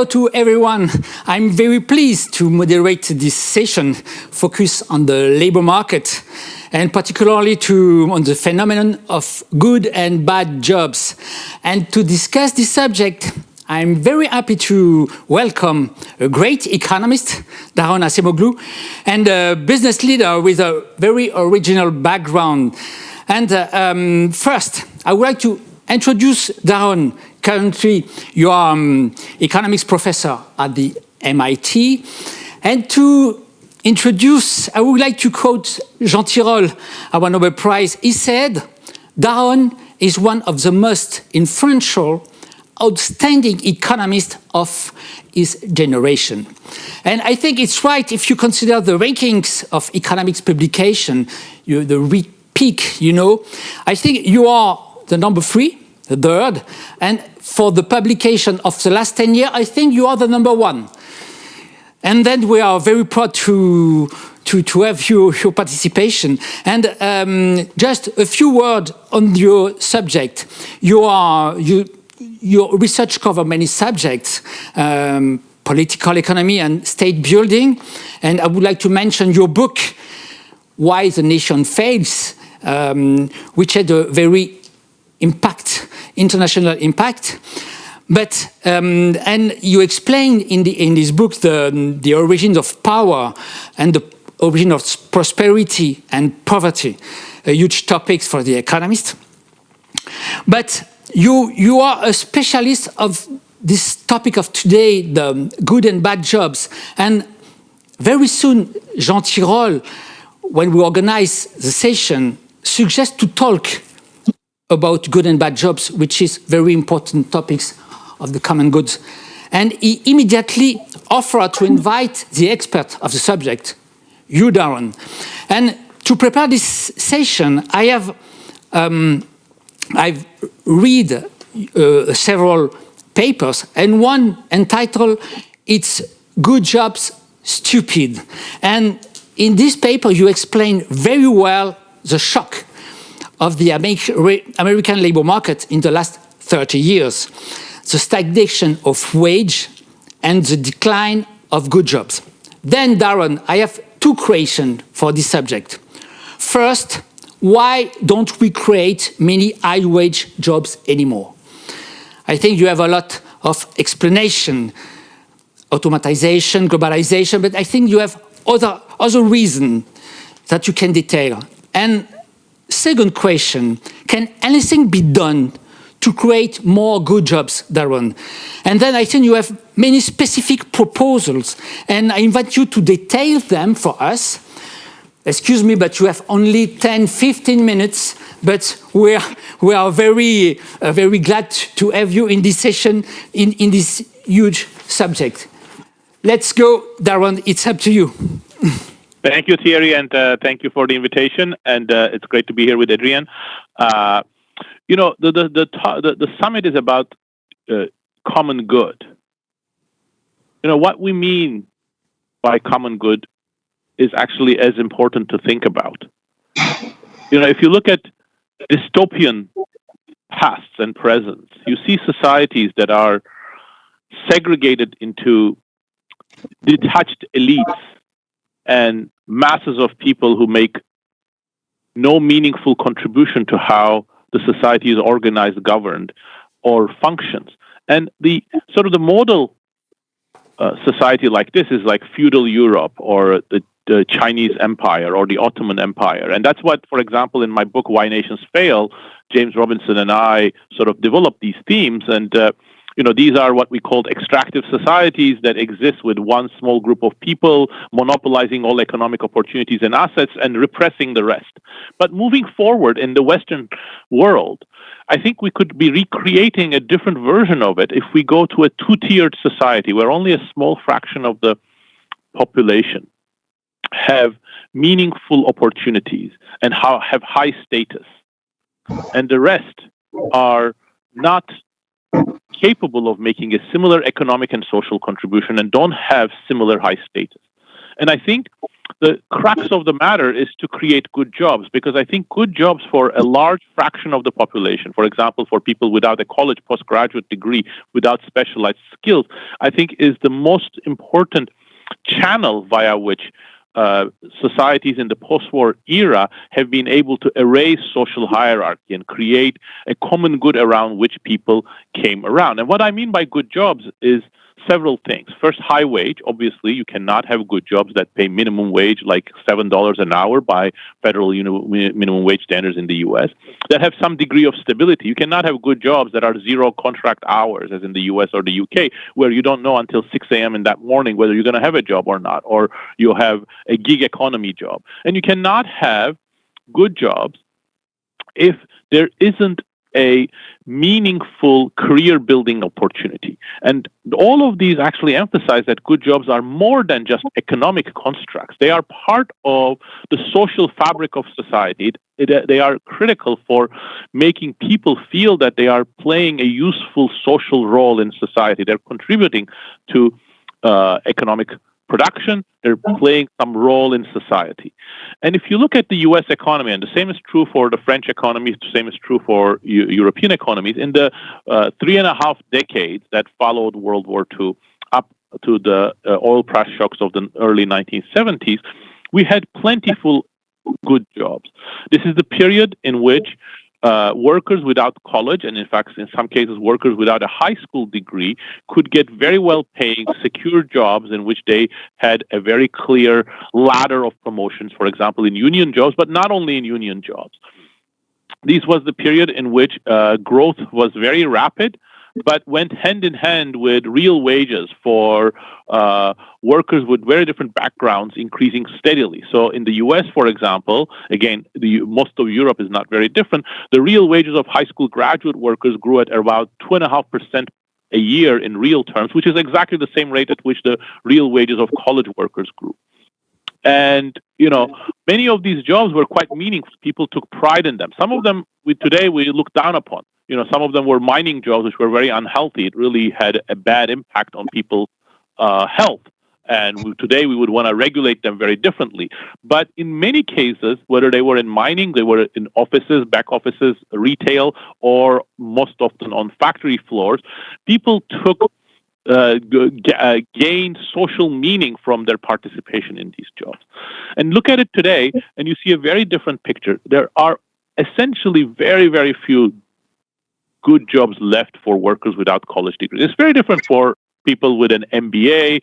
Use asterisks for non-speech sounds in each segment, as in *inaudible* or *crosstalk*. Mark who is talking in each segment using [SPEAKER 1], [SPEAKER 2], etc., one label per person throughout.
[SPEAKER 1] hello to everyone. I'm very pleased to moderate this session focused on the labor market and particularly to, on the phenomenon of good and bad jobs. And to discuss this subject, I'm very happy to welcome a great economist, Daron Acemoglu, and a business leader with a very original background. And uh, um, first, I would like to introduce Daron. Currently, you are um, economics professor at the MIT. And to introduce, I would like to quote Jean Tirole, our Nobel Prize. He said, Daron is one of the most influential outstanding economists of his generation. And I think it's right if you consider the rankings of economics publication, you, the peak, you know, I think you are the number three, the third, and for the publication of the last 10 years, I think you are the number one. And then we are very proud to, to, to have your, your participation. And um, just a few words on your subject. You are, you, your research cover many subjects, um, political economy and state building. And I would like to mention your book, Why the Nation Fails, um, which had a very impact, international impact. But, um, and you explain in, the, in this book the, the origins of power and the origin of prosperity and poverty, a huge topics for the economist. But you, you are a specialist of this topic of today, the good and bad jobs. And very soon, Jean Tirole, when we organize the session, suggests to talk about good and bad jobs, which is very important topics of the common goods. And he immediately offered to invite the expert of the subject, you, Daron. And to prepare this session, I have um, I've read uh, several papers and one entitled It's Good Jobs Stupid. And in this paper you explain very well the shock of the American labor market in the last 30 years, the stagnation of wage and the decline of good jobs. Then, Daron, I have two questions for this subject. First, why don't we create many high-wage jobs anymore? I think you have a lot of explanation, automatization, globalization, but I think you have other, other reasons that you can detail. And second question, can anything be done to create more good jobs, Daron? And then I think you have many specific proposals, and I invite you to detail them for us excuse me, but you have only 10, 15 minutes, but we are, we are very, uh, very glad to have you in this session, in, in this huge subject. Let's go, Daron, it's up to you. *laughs*
[SPEAKER 2] Thank you, Thierry, and uh, thank you for the invitation. And uh, it's great to be here with Adrien. Uh, you know, the, the, the, the, the summit is about common good. You know, what we mean by common good is actually as important to think about. You know, if you look at dystopian pasts and presents, you see societies that are segregated into detached elites and masses of people who make no meaningful contribution to how the society is organized, governed, or functions. And the sort of the model uh, society like this is like feudal Europe or the the Chinese Empire or the Ottoman Empire. And that's what, for example, in my book, Why Nations Fail, James Robinson and I sort of developed these themes. And, uh, you know, these are what we called extractive societies that exist with one small group of people monopolizing all economic opportunities and assets and repressing the rest. But moving forward in the Western world, I think we could be recreating a different version of it if we go to a two tiered society where only a small fraction of the population have meaningful opportunities and have high status. And the rest are not capable of making a similar economic and social contribution and don't have similar high status. And I think the crux of the matter is to create good jobs because I think good jobs for a large fraction of the population, for example, for people without a college postgraduate degree, without specialized skills, I think is the most important channel via which uh, societies in the post-war era have been able to erase social hierarchy and create a common good around which people came around. And what I mean by good jobs is several things. First, high wage. Obviously, you cannot have good jobs that pay minimum wage like $7 an hour by federal minimum wage standards in the US that have some degree of stability. You cannot have good jobs that are zero contract hours, as in the US or the UK, where you don't know until 6 a.m. in that morning whether you're going to have a job or not, or you have a gig economy job. And you cannot have good jobs if there isn't a meaningful career building opportunity. And all of these actually emphasize that good jobs are more than just economic constructs. They are part of the social fabric of society. They are critical for making people feel that they are playing a useful social role in society. They're contributing to uh, economic production, they're playing some role in society. And if you look at the US economy, and the same is true for the French economy, the same is true for U- European economies, in the uh, three and a half decades that followed World War II up to the uh, oil price shocks of the early 1970s, we had plentiful good jobs. This is the period in which uh, workers without college, and in fact, in some cases, workers without a high school degree, could get very well paying, secure jobs in which they had a very clear ladder of promotions, for example, in union jobs, but not only in union jobs. This was the period in which uh, growth was very rapid but went hand in hand with real wages for uh, workers with very different backgrounds increasing steadily. So in the U.S., for example, again, the, most of Europe is not very different. The real wages of high school graduate workers grew at about two and a half percent a year in real terms, which is exactly the same rate at which the real wages of college workers grew. And you know, many of these jobs were quite meaningful. People took pride in them. Some of them, we today we look down upon you know, some of them were mining jobs, which were very unhealthy. It really had a bad impact on people's uh, health. And we, today we would want to regulate them very differently. But in many cases, whether they were in mining, they were in offices, back offices, retail, or most often on factory floors, people took uh, g- uh, gained social meaning from their participation in these jobs. And look at it today, and you see a very different picture. There are essentially very, very few good jobs left for workers without college degrees. It's very different for people with an MBA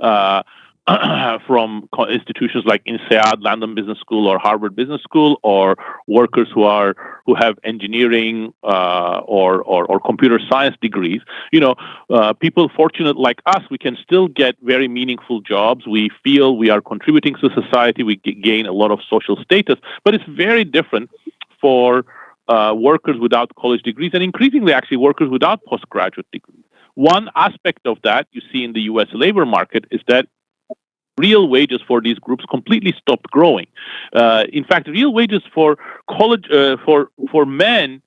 [SPEAKER 2] uh, *clears throat* from institutions like INSEAD, London Business School, or Harvard Business School, or workers who are who have engineering uh, or, or, or computer science degrees. You know, uh, people fortunate like us, we can still get very meaningful jobs. We feel we are contributing to society. We gain a lot of social status, but it's very different for uh, workers without college degrees and increasingly actually workers without postgraduate degrees. One aspect of that you see in the US labor market is that real wages for these groups completely stopped growing. Uh, in fact, real wages for college uh, for for men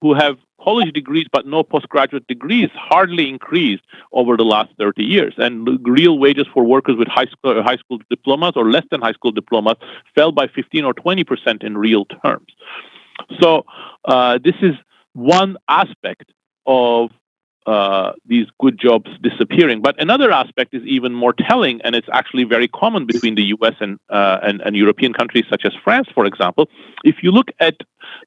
[SPEAKER 2] who have college degrees but no postgraduate degrees hardly increased over the last 30 years and real wages for workers with high school, high school diplomas or less than high school diplomas fell by 15 or 20 percent in real terms so uh, this is one aspect of uh, these good jobs disappearing. But another aspect is even more telling, and it's actually very common between the U.S. and, uh, and, and European countries such as France, for example. If you look at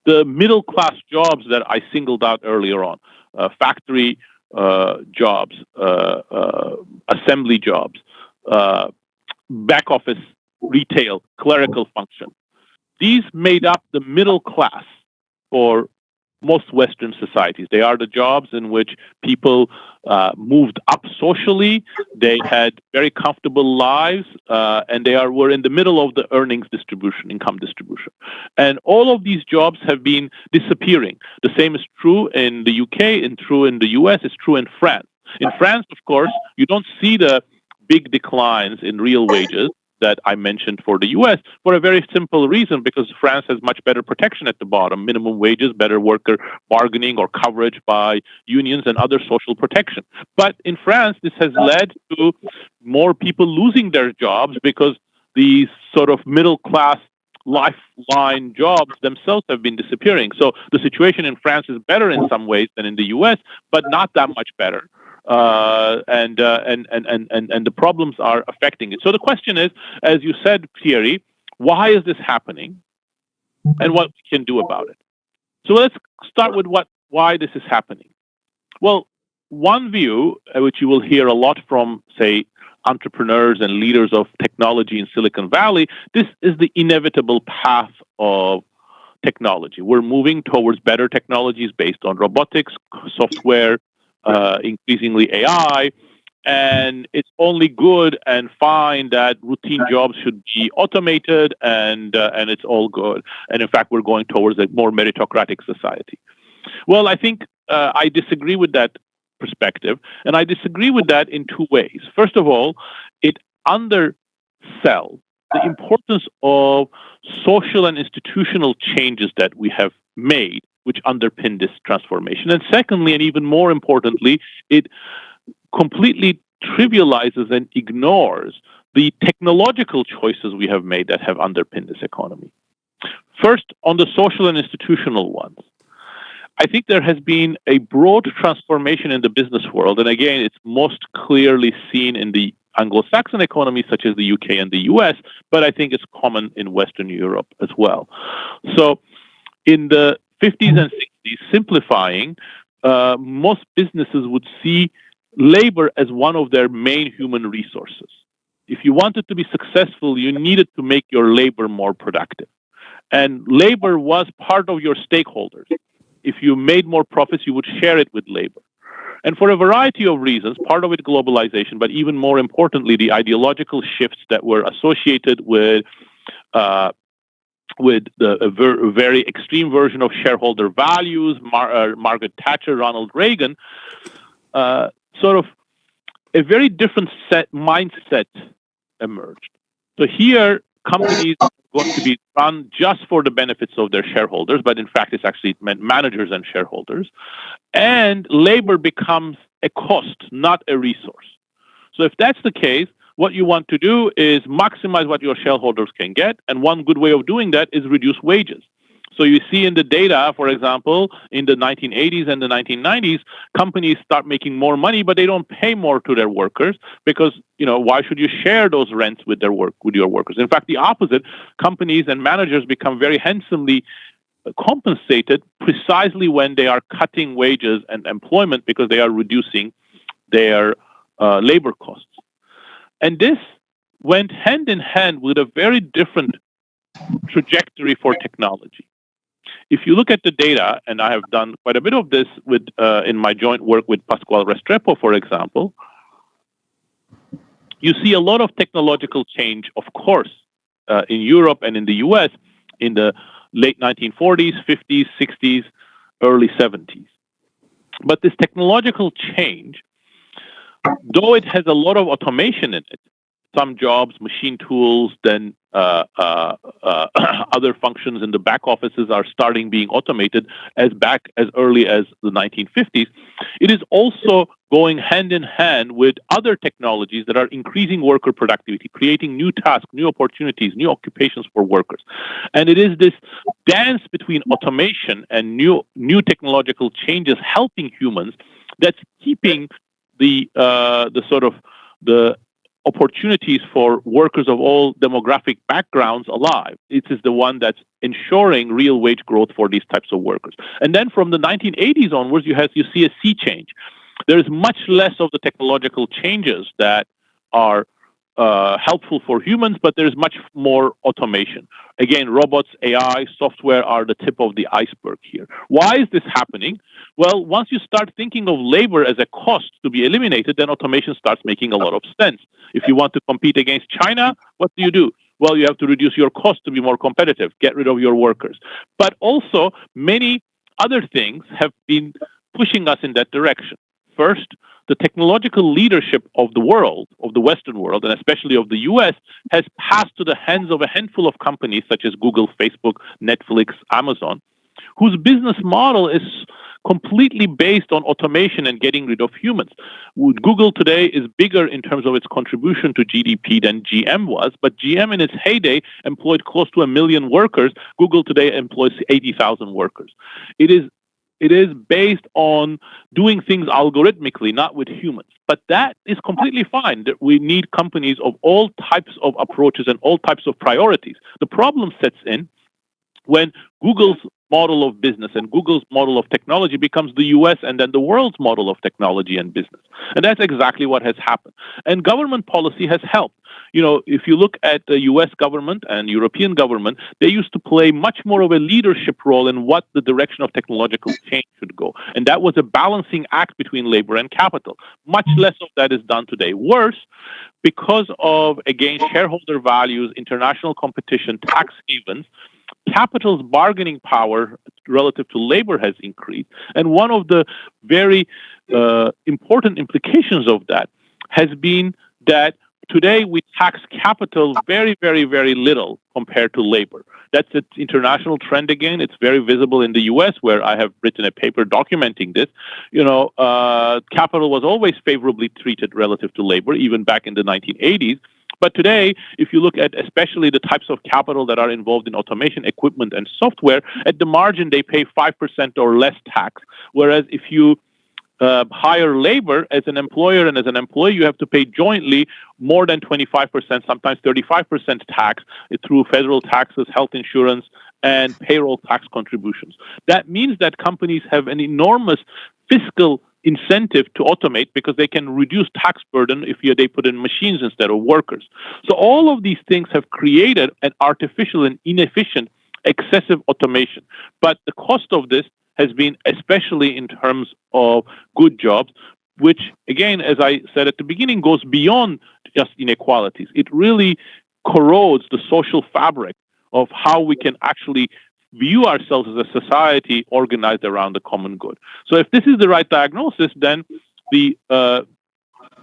[SPEAKER 2] the middle class jobs that I singled out earlier on, uh, factory uh, jobs, uh, uh, assembly jobs, back office, retail, clerical function, these made up the middle class for most Western societies. They are the jobs in which people uh, moved up socially. They had very comfortable lives, uh, and they are were in the middle of the earnings distribution, income distribution. And all of these jobs have been disappearing. The same is true in the UK, and true in the US. It's true in France. In France, of course, you don't see the big declines in real wages that I mentioned for the US for a very simple reason because France has much better protection at the bottom minimum wages, better worker bargaining or coverage by unions and other social protection. But in France, this has led to more people losing their jobs because these sort of middle class lifeline jobs themselves have been disappearing. So the situation in France is better in some ways than in the US, but not that much better. Uh, and, uh, and, and, and, and the problems are affecting it. So the question is, as you said, Thierry, why is this happening and what we can do about it? So let's start with what why this is happening. Well, one view, uh, which you will hear a lot from, say, entrepreneurs and leaders of technology in Silicon Valley, this is the inevitable path of technology. We're moving towards better technologies based on robotics, software, uh, increasingly AI, and it's only good and fine that routine jobs should be automated and uh, and it's all good. And in fact, we're going towards a more meritocratic society. Well, I think uh, I disagree with that perspective, and I disagree with that in two ways. First of all, it undersells the importance of social and institutional changes that we have made, which underpin this transformation. And secondly, and even more importantly, it completely trivializes and ignores the technological choices we have made that have underpinned this economy. First, on the social and institutional ones. I think there has been a broad transformation in the business world. And again, it's most clearly seen in the Anglo Saxon economies such as the UK and the US, but I think it's common in Western Europe as well. So in the 50s and 60s, simplifying, uh, most businesses would see labor as one of their main human resources. If you wanted to be successful, you needed to make your labor more productive. And labor was part of your stakeholders. If you made more profits, you would share it with labor. And for a variety of reasons, part of it globalization, but even more importantly, the ideological shifts that were associated with uh, with the, a, ver- very extreme version of shareholder values, Mar- uh, Margaret Thatcher, Ronald Reagan, uh, sort of a very different set mindset emerged. So here, companies going to be run just for the benefits of their shareholders, but in fact, it's actually meant managers and shareholders. And labor becomes a cost, not a resource. So if that's the case, what you want to do is maximize what your shareholders can get. And one good way of doing that is reduce wages. So you see in the data, for example, in the 1980s and the 1990s, companies start making more money, but they don't pay more to their workers because, you know, why should you share those rents with their work with your workers? In fact, the opposite, companies and managers become very handsomely compensated precisely when they are cutting wages and employment because they are reducing their uh, labor costs. And this went hand in hand with a very different trajectory for technology if you look at the data, and I have done quite a bit of this with uh, in my joint work with Pascual Restrepo, for example, you see a lot of technological change, of course, uh, in Europe and in the US in the late 1940s, 50s, 60s, early 70s. But this technological change, though it has a lot of automation in it, some jobs, machine tools, then uh, uh, uh, *coughs* other functions in the back offices are starting being automated as back as early as the 1950s. It is also going hand in hand with other technologies that are increasing worker productivity, creating new tasks, new opportunities, new occupations for workers. And it is this dance between automation and new new technological changes helping humans that's keeping the uh, the sort of the opportunities for workers of all demographic backgrounds alive. It is the one that's ensuring real wage growth for these types of workers. And then from the 1980s onwards, you have you see a sea change. There is much less of the technological changes that are uh, helpful for humans, but there's much more automation. Again, robots, AI, software are the tip of the iceberg here. Why is this happening? Well, once you start thinking of labor as a cost to be eliminated, then automation starts making a lot of sense. If you want to compete against China, what do you do? Well, you have to reduce your cost to be more competitive, get rid of your workers. But also, many other things have been pushing us in that direction. First, the technological leadership of the world, of the Western world, and especially of the US, has passed to the hands of a handful of companies such as Google, Facebook, Netflix, Amazon, whose business model is completely based on automation and getting rid of humans. Google today is bigger in terms of its contribution to GDP than GM was, but GM in its heyday employed close to a million workers. Google today employs 80,000 workers. It is it is based on doing things algorithmically, not with humans. But that is completely fine. We need companies of all types of approaches and all types of priorities. The problem sets in when Google's model of business and Google's model of technology becomes the US and then the world's model of technology and business. And that's exactly what has happened. And government policy has helped. You know, if you look at the US government and European government, they used to play much more of a leadership role in what the direction of technological change should go. And that was a balancing act between labor and capital. Much less of that is done today. Worse, because of, again, shareholder values, international competition, tax havens, capital's bargaining power relative to labor has increased. And one of the very uh, important implications of that has been that today we tax capital very, very, very little compared to labor. That's an international trend again. It's very visible in the U.S., where I have written a paper documenting this. You know, uh, capital was always favorably treated relative to labor, even back in the 1980s. But today, if you look at especially the types of capital that are involved in automation equipment and software, at the margin they pay 5% or less tax. Whereas if you uh, hire labor as an employer and as an employee, you have to pay jointly more than 25%, sometimes 35% tax through federal taxes, health insurance, and payroll tax contributions. That means that companies have an enormous fiscal incentive to automate because they can reduce tax burden if they put in machines instead of workers. So all of these things have created an artificial and inefficient excessive automation. But the cost of this has been especially in terms of good jobs, which again, as I said at the beginning, goes beyond just inequalities. It really corrodes the social fabric of how we can actually view ourselves as a society organized around the common good. So if this is the right diagnosis, then the uh,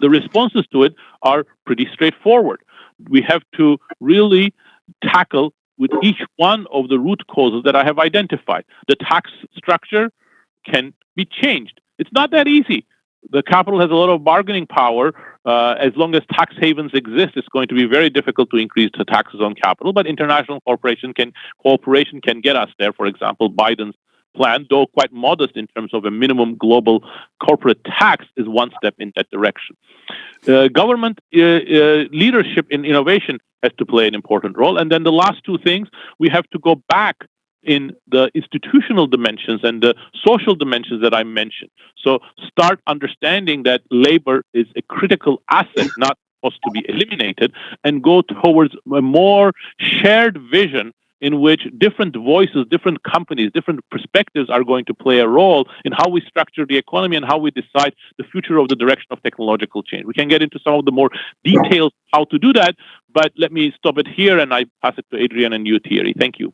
[SPEAKER 2] the responses to it are pretty straightforward. We have to really tackle with each one of the root causes that I have identified. The tax structure can be changed. It's not that easy the capital has a lot of bargaining power. Uh, as long as tax havens exist, it's going to be very difficult to increase the taxes on capital. But international cooperation can cooperation can get us there. For example, Biden's plan, though quite modest in terms of a minimum global corporate tax, is one step in that direction. Uh, government uh, uh leadership in innovation has to play an important role. And then the last two things, we have to go back in the institutional dimensions and the social dimensions that I mentioned. So start understanding that labor is a critical asset, not supposed to be eliminated, and go towards a more shared vision in which different voices, different companies, different perspectives are going to play a role in how we structure the economy and how we decide the future of the direction of technological change. We can get into some of the more details how to do that, but let me stop it here and I pass it to Adrien and you, Thierry. Thank you.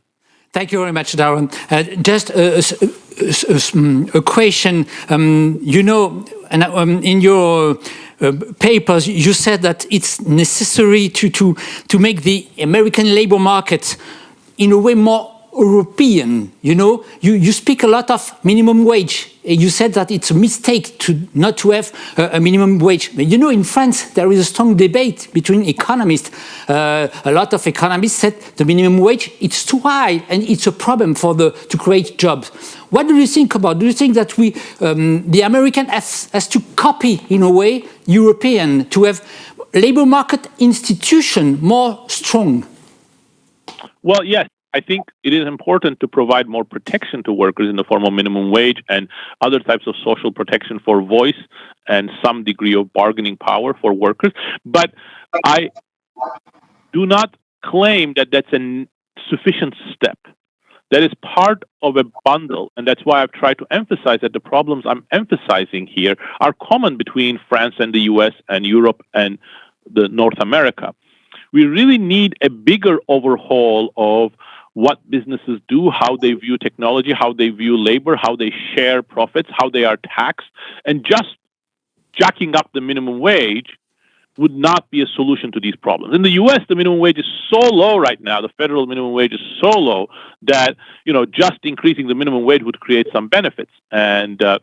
[SPEAKER 1] Thank you very much, Daron. Uh, just a, a, a, mm, a question. Um, you know, and um, in your uh, papers, you said that it's necessary to, to, to make the American labor market in a way more European, you know, you, you speak a lot of minimum wage. You said that it's a mistake to not to have a, a minimum wage. But you know, in France, there is a strong debate between economists. Uh, a lot of economists said the minimum wage, it's too high and it's a problem for the, to create jobs. What do you think about? Do you think that we, um, the American has, has to copy, in a way, European, to have labor market institution more strong?
[SPEAKER 2] Well, yes, I think it is important to provide more protection to workers in the form of minimum wage and other types of social protection for voice and some degree of bargaining power for workers. But I do not claim that that's a sufficient step. That is part of a bundle, and that's why I've tried to emphasize that the problems I'm emphasizing here are common between France and the US and Europe and the North America. We really need a bigger overhaul of what businesses do, how they view technology, how they view labor, how they share profits, how they are taxed, and just jacking up the minimum wage would not be a solution to these problems. In the U.S., the minimum wage is so low right now. The federal minimum wage is so low that you know just increasing the minimum wage would create some benefits, and uh,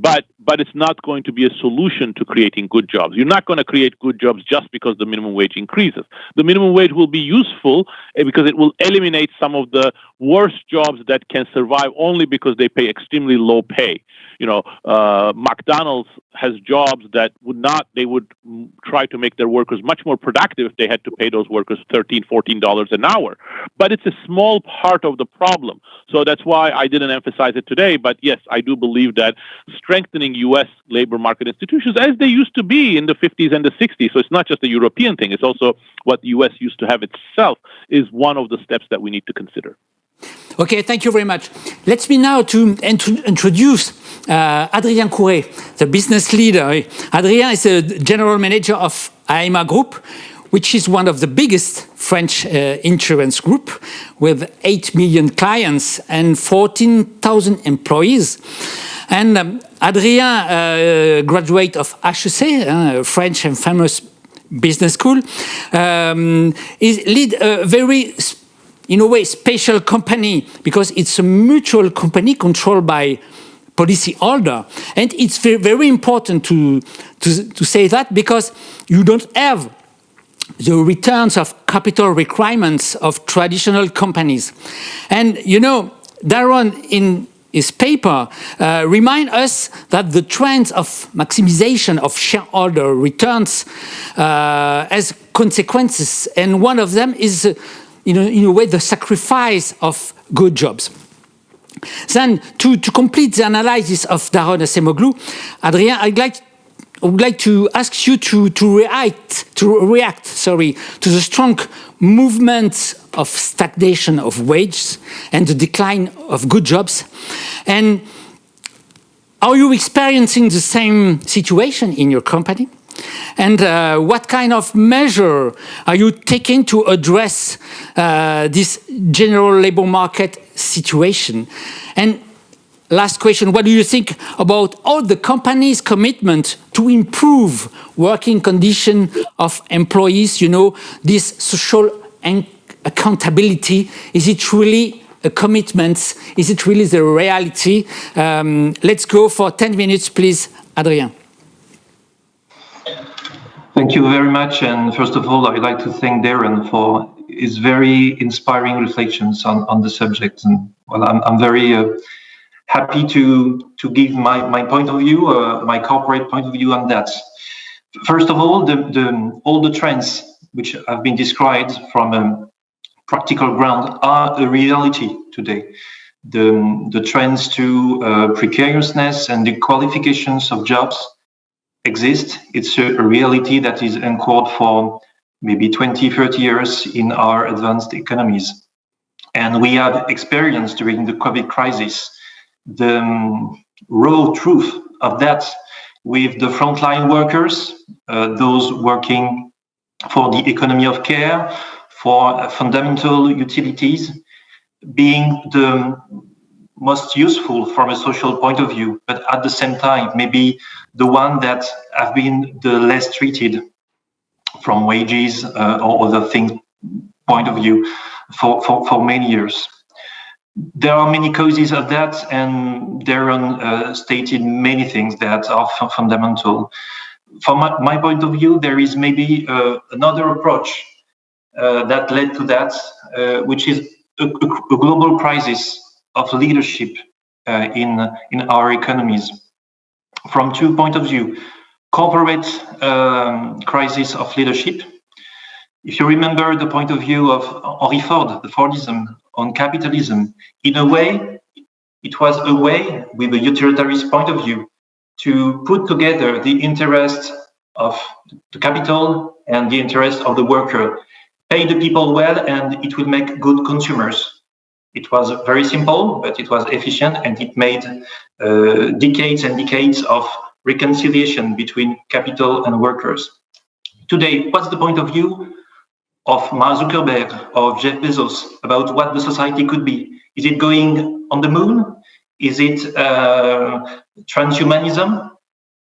[SPEAKER 2] but but it's not going to be a solution to creating good jobs. You're not going to create good jobs just because the minimum wage increases. The minimum wage will be useful eh, because it will eliminate some of the worst jobs that can survive only because they pay extremely low pay you know, uh, McDonald's has jobs that would not, they would try to make their workers much more productive if they had to pay those workers $13, $14 an hour. But it's a small part of the problem. So that's why I didn't emphasize it today. But yes, I do believe that strengthening U.S. labor market institutions, as they used to be in the 50s and the 60s, so it's not just a European thing, it's also what the U.S. used to have itself, is one of the steps that we need to consider.
[SPEAKER 1] Okay, thank you very much. Let me now to introduce uh, Adrien Couret, the business leader. Adrien is the general manager of Aéma Group, which is one of the biggest French uh, insurance group with 8 million clients and 14,000 employees. And um, Adrien, uh, graduate of HEC, uh, French and famous business school, um, is lead a very in a way, special company because it's a mutual company controlled by policy holder. And it's very, very important to, to, to say that because you don't have the returns of capital requirements of traditional companies. And you know, Daron in his paper uh, remind us that the trends of maximization of shareholder returns uh, has consequences. And one of them is uh, in a, way, the sacrifice of good jobs. Then, to, to complete the analysis of Daron Acemoglu, Adrien, I'd like I would like to ask you to, to react, to react, sorry, to the strong movement of stagnation of wages and the decline of good jobs. And are you experiencing the same situation in your company? And uh, what kind of measure are you taking to address uh, this general labor market situation? And last question, what do you think about all the company's commitment to improve working condition of employees, you know, this social accountability, is it really a commitment? Is it really the reality? Um, let's go for 10 minutes, please, Adrien.
[SPEAKER 3] Thank you very much. And first of all, I'd like to thank Daron for his very inspiring reflections on, on the subject. And well, I'm, I'm very uh, happy to, to give my, my point of view, uh, my corporate point of view on that. First of all, the, the, all the trends which have been described from a practical ground are a reality today. The, the trends to uh, precariousness and the qualifications of jobs exist. It's a, reality that is anchored for maybe 20, 30 years in our advanced economies. And we have experienced during the COVID crisis the um, raw truth of that with the frontline workers, uh, those working for the economy of care, for fundamental utilities, being the most useful from a social point of view, but at the same time, maybe the one that have been the less treated from wages uh, or other things point of view for, for, for many years. There are many causes of that, and Daron uh, stated many things that are fundamental. From my, my, point of view, there is maybe uh, another approach uh, that led to that, uh, which is a, a global crisis of leadership uh, in, in our economies from two point of view. Corporate um, crisis of leadership. If you remember the point of view of Henry Ford, the Fordism on capitalism, in a way, it was a way with a utilitarian point of view to put together the interest of the capital and the interest of the worker. Pay the people well and it will make good consumers. It was very simple, but it was efficient and it made uh, decades and decades of reconciliation between capital and workers. Today, what's the point of view of Mark Zuckerberg, or Jeff Bezos, about what the society could be? Is it going on the moon? Is it uh, transhumanism?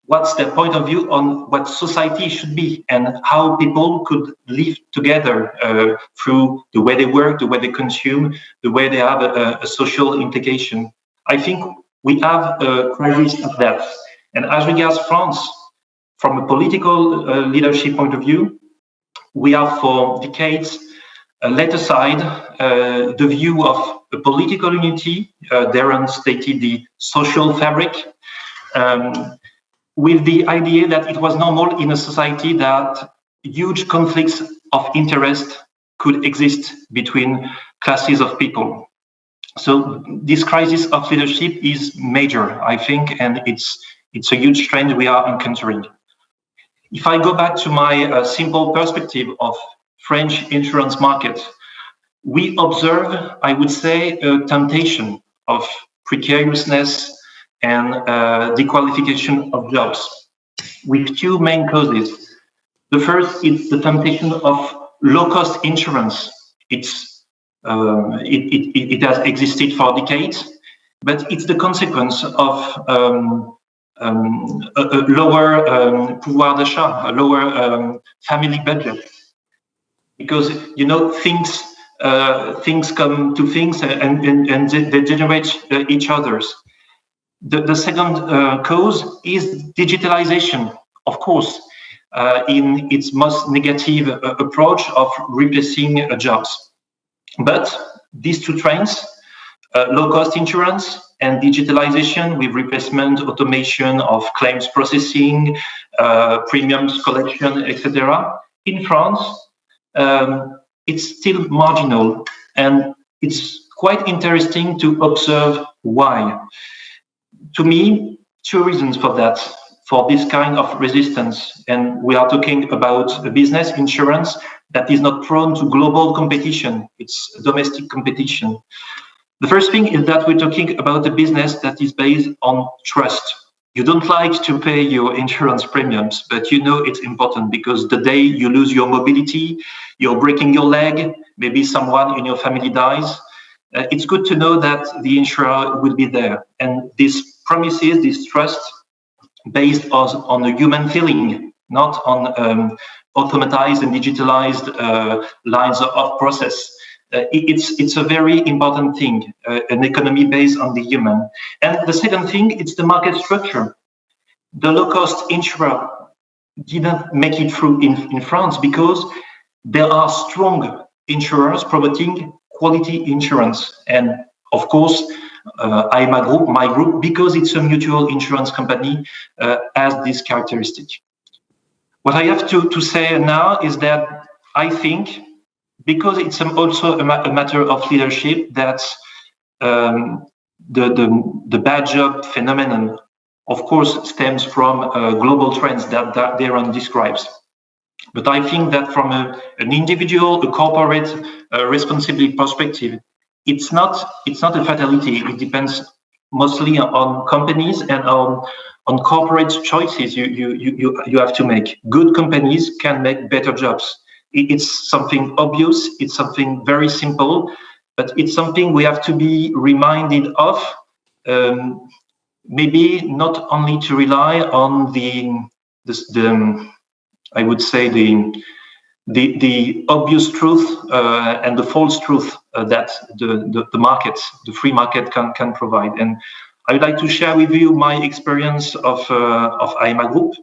[SPEAKER 3] What's their point of view on what society should be and how people could live together uh, through the way they work, the way they consume, the way they have a, a social implication. I think we have a crisis of that. And as regards France, from a political uh, leadership point of view, we have for decades uh, let aside uh, the view of a political unity, uh, Daron stated the social fabric, um, with the idea that it was normal in a society that huge conflicts of interest could exist between classes of people. So this crisis of leadership is major, I think, and it's it's a huge trend we are encountering. If I go back to my uh, simple perspective of French insurance market, we observe, I would say, a temptation of precariousness and uh, dequalification of jobs with two main causes. The first is the temptation of low-cost insurance. It's uh, it, it, it, has existed for decades, but it's the consequence of um, um, a, a, lower um, pouvoir d'achat, a lower um, family budget. Because you know things uh, things come to things and, and, and they generate uh, each other's. The, the second uh, cause is digitalization, of course, uh, in its most negative uh, approach of replacing uh, jobs. But these two trends, uh, low-cost insurance and digitalization with replacement, automation of claims processing, premiums collection, etc. In France, um, it's still marginal, and it's quite interesting to observe why to me, two reasons for that, for this kind of resistance. And we are talking about a business insurance that is not prone to global competition, it's domestic competition. The first thing is that we're talking about a business that is based on trust. You don't like to pay your insurance premiums, but you know it's important because the day you lose your mobility, you're breaking your leg, maybe someone in your family dies, uh, it's good to know that the insurer will be there. And this promises, this trust, based on, on a human feeling, not on um, automatized and digitalized uh, lines of process. Uh, it's it's a very important thing, uh, an economy based on the human. And the second thing, it's the market structure. The low-cost insurer didn't make it through in, in France because there are strong insurers promoting quality insurance. And of course, uh, Aéma Group, my group, because it's a mutual insurance company, uh, has this characteristic. What I have to, to say now is that I think, because it's also a, ma a matter of leadership, that um, the, the, the bad job phenomenon, of course, stems from uh, global trends that, that Daron describes. But I think that from a, an individual, a corporate uh, responsibility perspective, it's not it's not a fatality. It depends mostly on companies and on on corporate choices you you you you have to make. Good companies can make better jobs. It's something obvious. It's something very simple, but it's something we have to be reminded of. Um, maybe not only to rely on the the, the I would say the the, the obvious truth uh, and the false truth uh, that the, the, the market, the free market can, can provide. And I would like to share with you my experience of, uh, of Aéma Group.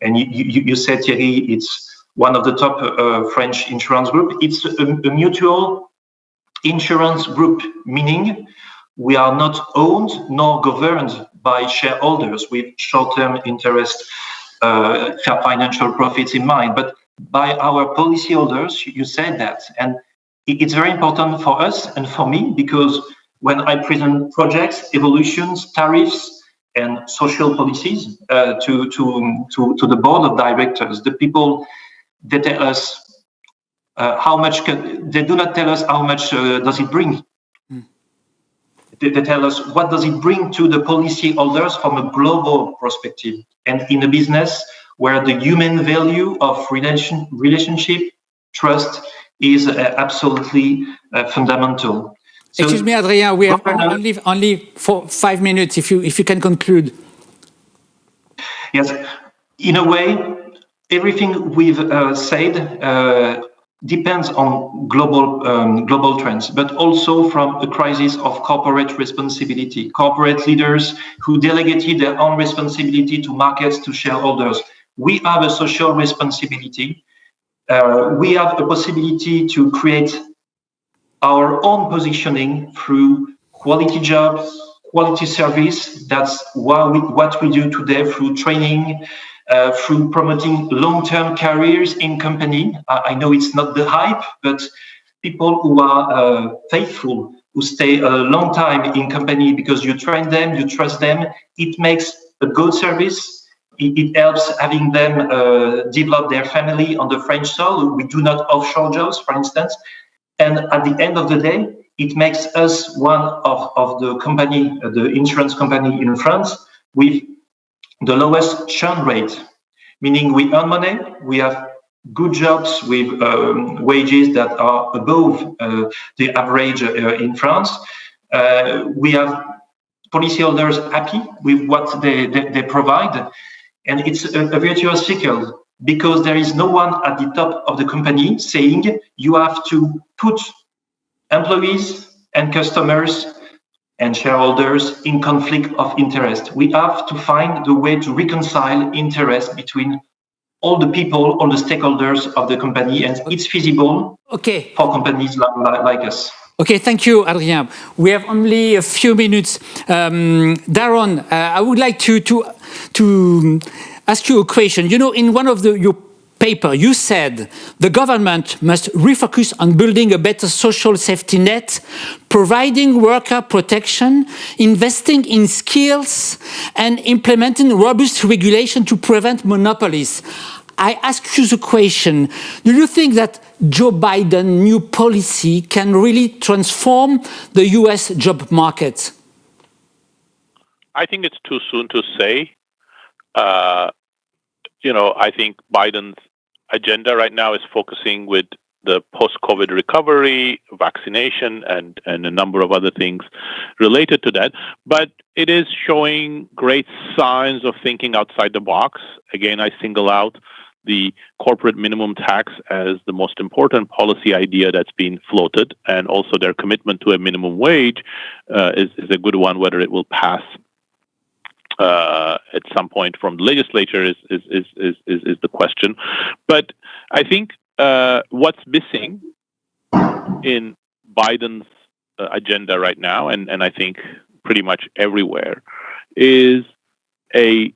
[SPEAKER 3] And you, you, you, said, Thierry, it's one of the top uh, French insurance group. It's a, a mutual insurance group, meaning we are not owned nor governed by shareholders with short-term interest uh, financial profits in mind, but by our policyholders. You said that, and it's very important for us and for me because when I present projects, evolutions, tariffs, and social policies uh, to, to, to, to the board of directors, the people they tell us uh, how much can, they do not tell us how much uh, does it bring. Mm. They, they, tell us what does it bring to the policyholders from a global perspective. And in a business, where the human value of relation, relationship, trust is uh, absolutely uh, fundamental.
[SPEAKER 1] So, Excuse me, Adrien, we have only, only for five minutes, if you, if you can conclude.
[SPEAKER 3] Yes, in a way, everything we've uh, said uh, depends on global um, global trends, but also from a crisis of corporate responsibility. Corporate leaders who delegated their own responsibility to markets, to shareholders. We have a social responsibility. Uh, we have a possibility to create our own positioning through quality jobs, quality service. That's what we, what we do today through training, uh, through promoting long-term careers in company. Uh, I know it's not the hype, but people who are uh, faithful, who stay a long time in company because you train them, you trust them, it makes a good service. It, helps having them uh, develop their family on the French soil. We do not offshore jobs, for instance. And at the end of the day, it makes us one of, of the company, uh, the insurance company in France with the lowest churn rate, meaning we earn money, we have good jobs with um, wages that are above uh, the average uh, in France. Uh, we have policyholders happy with what they, they, they provide. And it's a, a, virtuous cycle because there is no one at the top of the company saying you have to put employees and customers and shareholders in conflict of interest. We have to find the way to reconcile interest between all the people, all the stakeholders of the company, and it's feasible
[SPEAKER 1] okay.
[SPEAKER 3] for companies like, like us.
[SPEAKER 1] Okay, thank you, Adrien. We have only a few minutes. Um, Daron, uh, I would like to, to, to ask you a question. You know, in one of the, your paper, you said the government must refocus on building a better social safety net, providing worker protection, investing in skills, and implementing robust regulation to prevent monopolies. I ask you the question, do you think that Joe Biden's new policy can really transform the US job market?
[SPEAKER 2] I think it's too soon to say. Uh, you know, I think Biden's agenda right now is focusing with the post-COVID recovery, vaccination, and and a number of other things related to that. But it is showing great signs of thinking outside the box. Again, I single out the corporate minimum tax as the most important policy idea that's been floated, and also their commitment to a minimum wage uh, is, is a good one. Whether it will pass uh, at some point from the legislature is is, is is is the question. But I think uh, what's missing in Biden's uh, agenda right now, and and I think pretty much everywhere, is a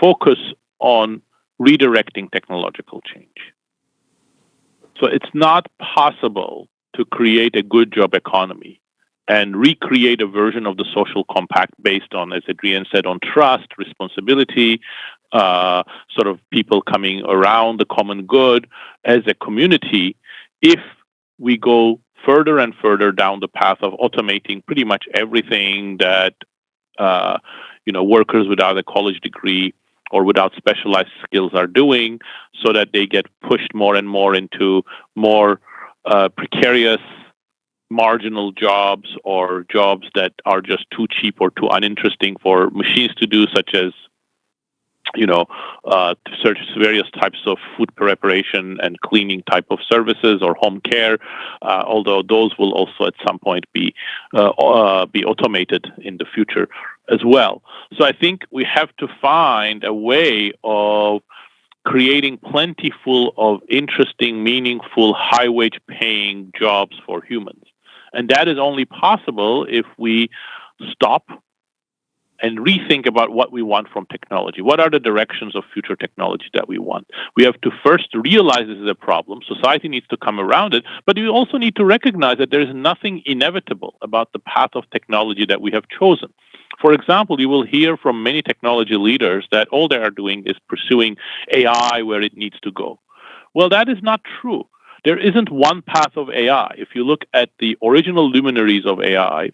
[SPEAKER 2] focus on redirecting technological change. So it's not possible to create a good job economy and recreate a version of the social compact based on, as Adrien said, on trust, responsibility, uh, sort of people coming around the common good as a community if we go further and further down the path of automating pretty much everything that uh, you know workers without a college degree or without specialized skills are doing so that they get pushed more and more into more uh, precarious marginal jobs or jobs that are just too cheap or too uninteresting for machines to do, such as you know, uh, search various types of food preparation and cleaning type of services or home care. Uh, although those will also at some point be uh, uh be automated in the future as well. So I think we have to find a way of creating plentiful of interesting, meaningful, high wage paying jobs for humans. And that is only possible if we stop and rethink about what we want from technology. What are the directions of future technology that we want? We have to first realize this is a problem. Society needs to come around it, but we also need to recognize that there is nothing inevitable about the path of technology that we have chosen. For example, you will hear from many technology leaders that all they are doing is pursuing AI where it needs to go. Well, that is not true there isn't one path of AI. If you look at the original luminaries of AI,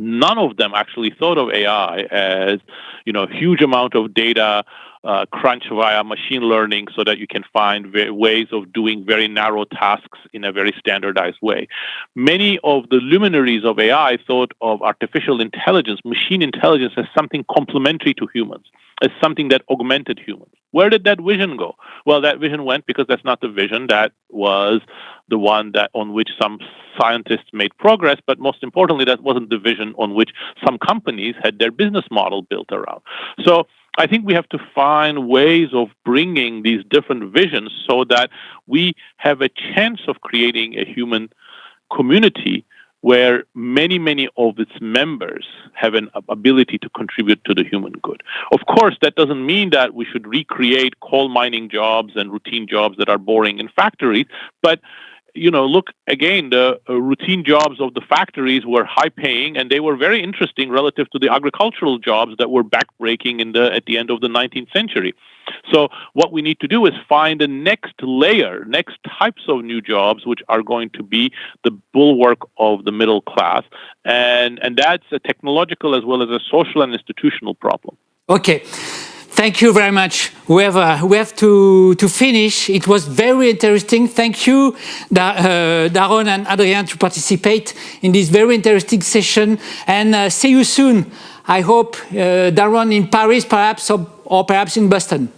[SPEAKER 2] none of them actually thought of AI as, you know, huge amount of data, uh, crunch via machine learning so that you can find ways of doing very narrow tasks in a very standardized way. Many of the luminaries of AI thought of artificial intelligence, machine intelligence, as something complementary to humans, as something that augmented humans. Where did that vision go? Well, that vision went because that's not the vision that was the one that on which some scientists made progress, but most importantly, that wasn't the vision on which some companies had their business model built around. So I think we have to find ways of bringing these different visions so that we have a chance of creating a human community where many, many of its members have an ability to contribute to the human good. Of course, that doesn't mean that we should recreate coal mining jobs and routine jobs that are boring in factories, but you know, look again, the uh, routine jobs of the factories were high paying and they were very interesting relative to the agricultural jobs that were backbreaking in the at the end of the 19th century. So what we need to do is find the next layer, next types of new jobs which are going to be the bulwark of the middle class and and that's a technological as well as a social and institutional problem.
[SPEAKER 1] Okay. Thank you very much. We have, uh, we have to, to finish. It was very interesting. Thank you, da uh, Daron and Adrien, to participate in this very interesting session. And uh, see you soon. I hope, uh, Daron, in Paris, perhaps, or, or perhaps in Boston.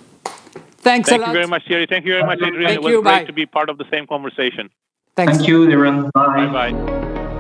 [SPEAKER 1] Thanks
[SPEAKER 2] Thank
[SPEAKER 1] a lot.
[SPEAKER 2] you very much, Thierry. Thank you very much, Adrien.
[SPEAKER 1] Thank
[SPEAKER 2] it was
[SPEAKER 1] you.
[SPEAKER 2] great
[SPEAKER 1] Bye.
[SPEAKER 2] to be part of the same conversation.
[SPEAKER 1] Thanks.
[SPEAKER 3] Thank you, Daron. Bye.
[SPEAKER 2] Bye-bye.